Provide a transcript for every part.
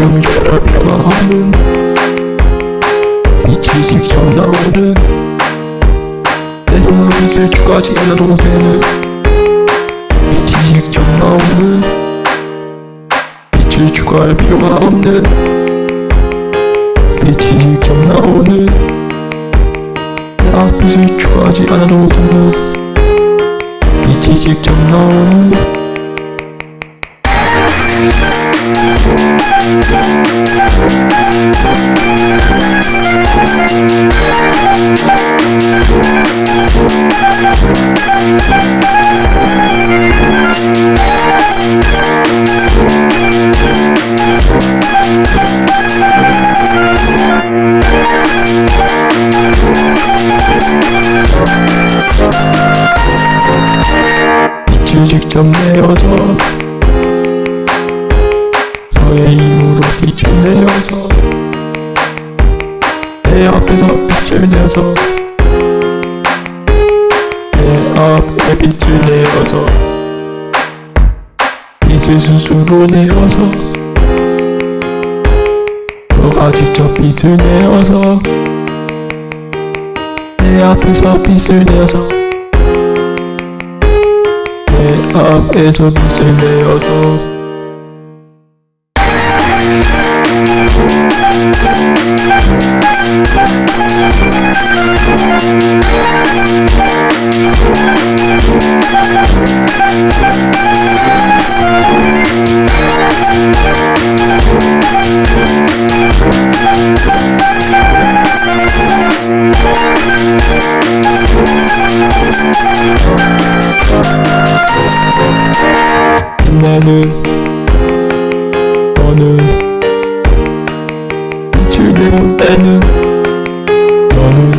지금 저를 평화하는 빛이 직접 나오는 내 눈을 주가지 않아도 되는 빛이 직접 나오는 빛을 추가할 필요가 없는 빛이 직접 나오는 나 빛을 추가하지 않아도 되는 빛이 직접 나오는 빛을 직접 내어서 너의 힘으로 빛을 내어서 내 앞에서 빛을 내어서 내 앞에 빛을 내어서 빛을 스스로 내어서 너가 직접 빛을 내어서 내 앞에서 빛을 내어서 내 앞에서 빛을 내어서 나는 너는 빛을 내올 때는 너는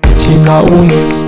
빛이 나오는